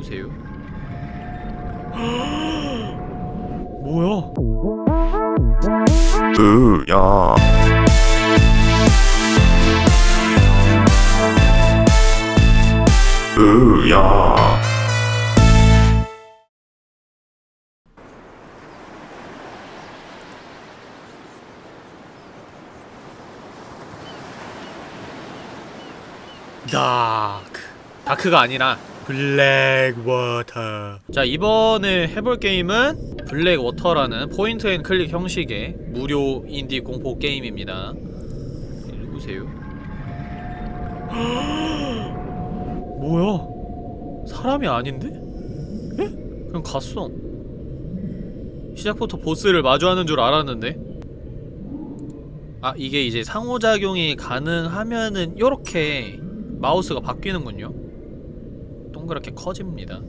누구세요? 뭐야? 으야 으야 dark dark가 아니라 블랙워터 자 이번에 해볼 게임은 블랙워터라는 point and click 형식의 무료 인디 공포 게임입니다 누구세요? 뭐야 사람이 아닌데? 에? 그냥 갔어 시작부터 보스를 마주하는 줄 알았는데 아 이게 이제 상호작용이 가능하면은 요렇게 마우스가 바뀌는군요 동그랗게 커집니다.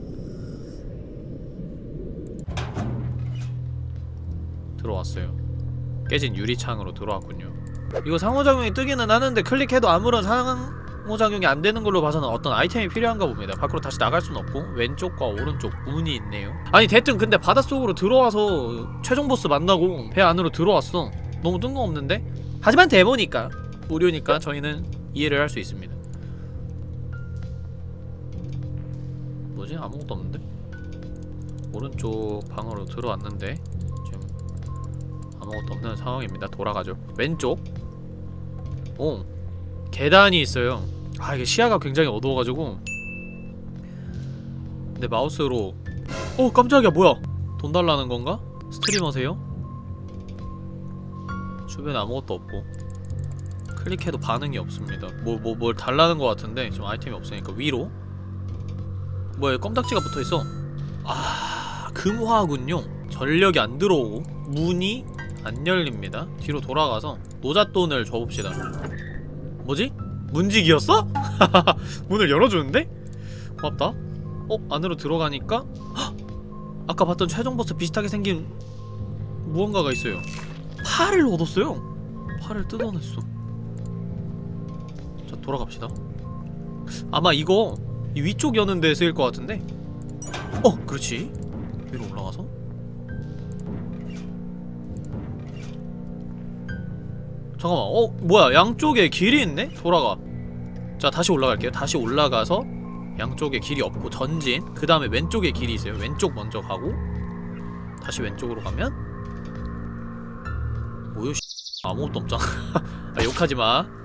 들어왔어요. 깨진 유리창으로 들어왔군요. 이거 상호작용이 뜨기는 하는데 클릭해도 아무런 상호작용이 안 되는 걸로 봐서는 어떤 아이템이 필요한가 봅니다. 밖으로 다시 나갈 순 없고 왼쪽과 오른쪽 문이 있네요. 아니 대뜸 근데 바닷속으로 들어와서 최종 보스 만나고 배 안으로 들어왔어. 너무 뜬금없는데? 하지만 데모니까 무료니까 저희는 이해를 할 수 있습니다 뭐지? 아무것도 없는데? 오른쪽 방으로 들어왔는데 지금 아무것도 없는 상황입니다. 돌아가죠. 왼쪽. 오 계단이 있어요. 아 이게 시야가 굉장히 어두워가지고. 내 마우스로 어 깜짝이야 뭐야? 돈 달라는 건가? 스트리머세요? 주변에 아무것도 없고. 클릭해도 반응이 없습니다. 뭐 뭐 뭘 달라는 것 같은데 지금 아이템이 없으니까 위로 뭐야 껌딱지가 붙어있어 아 금화군요 전력이 안 들어오고 문이 안 열립니다 뒤로 돌아가서 노잣돈을 줘봅시다 뭐지? 문직이었어? 문을 열어주는데? 고맙다 어? 안으로 들어가니까 헉! 아까 봤던 최종 보스 비슷하게 생긴 무언가가 있어요 팔을 얻었어요 팔을 뜯어냈어 자 돌아갑시다 아마 이거 이 위쪽 여는 데 쓰일 것 같은데? 어! 그렇지. 위로 올라가서. 잠깐만 어? 뭐야 양쪽에 길이 있네? 돌아가. 자 다시 올라갈게요. 다시 올라가서 양쪽에 길이 없고 전진. 그 다음에 왼쪽에 길이 있어요. 왼쪽 먼저 가고. 다시 왼쪽으로 가면? 뭐요 아무것도 없잖아. 아 욕하지마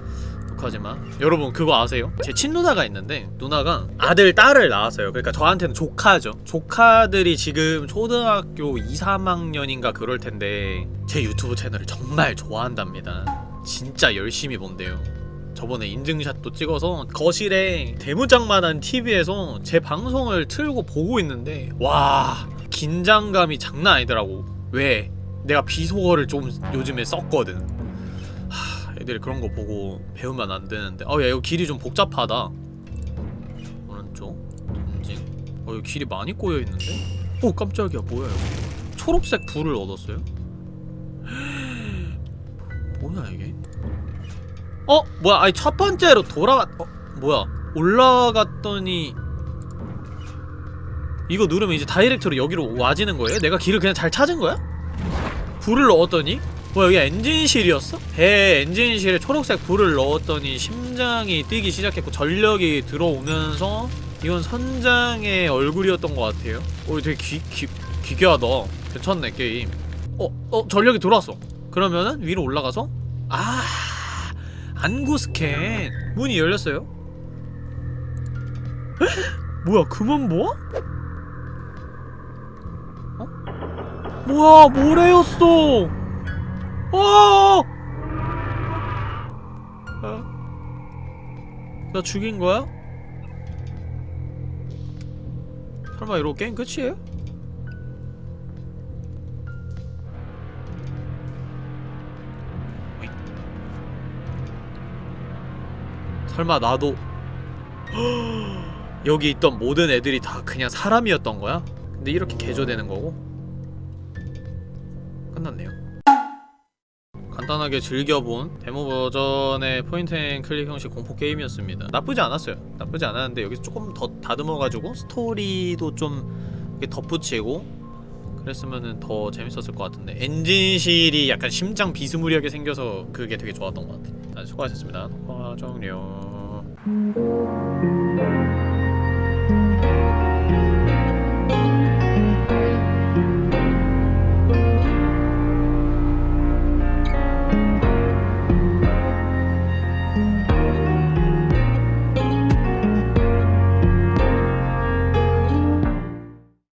욕하지마. 여러분 그거 아세요? 제 친누나가 있는데 누나가 아들 딸을 낳았어요. 그러니까 저한테는 조카죠. 조카들이 지금 초등학교 2, 3학년인가 그럴 텐데 제 유튜브 채널을 정말 좋아한답니다. 진짜 열심히 본대요. 저번에 인증샷도 찍어서 거실에 대문짝만한 TV에서 제 방송을 틀고 보고 있는데 와 긴장감이 장난 아니더라고. 왜? 내가 비속어를 좀 요즘에 썼거든. 하, 애들이 그런 거 보고 배우면 안 되는데 아야 이거 길이 좀 복잡하다 오른쪽 전진 어 이거 길이 많이 꼬여 있는데? 오 깜짝이야 뭐야 이거 초록색 불을 얻었어요? 뭐야 이게? 어? 뭐야 아니 첫 번째로 돌아갔.. 어? 뭐야 올라갔더니 이거 누르면 이제 다이렉트로 여기로 와지는 거예요? 내가 길을 그냥 잘 찾은 거야? 불을 넣었더니 뭐야 여기 엔진실이었어? 배 엔진실에 초록색 불을 넣었더니 심장이 뛰기 시작했고 전력이 들어오면서 이건 선장의 얼굴이었던 것 같아요 어 되게 귀, 귀, 기괴하다 괜찮네 게임 어? 어? 전력이 들어왔어 그러면은 위로 올라가서 아 안구 스캔 문이 열렸어요 에? 뭐야 금은 뭐? 어? 뭐야 모래였어 어! 어? 나 죽인 거야? 설마 이러고 게임 끝이에요? 설마 나도 여기 있던 모든 애들이 다 그냥 사람이었던 거야? 근데 이렇게 개조되는 거고? 끝났네요 간단하게 즐겨본 데모 버전의 point and click 형식 공포 게임이었습니다. 나쁘지 않았어요. 나쁘지 않았는데 여기서 조금 더 다듬어가지고 스토리도 좀 덧붙이고 그랬으면 더 재밌었을 것 같은데 엔진실이 약간 심장 비스무리하게 생겨서 그게 되게 좋았던 것 같아요. 아, 수고하셨습니다. 녹화 종료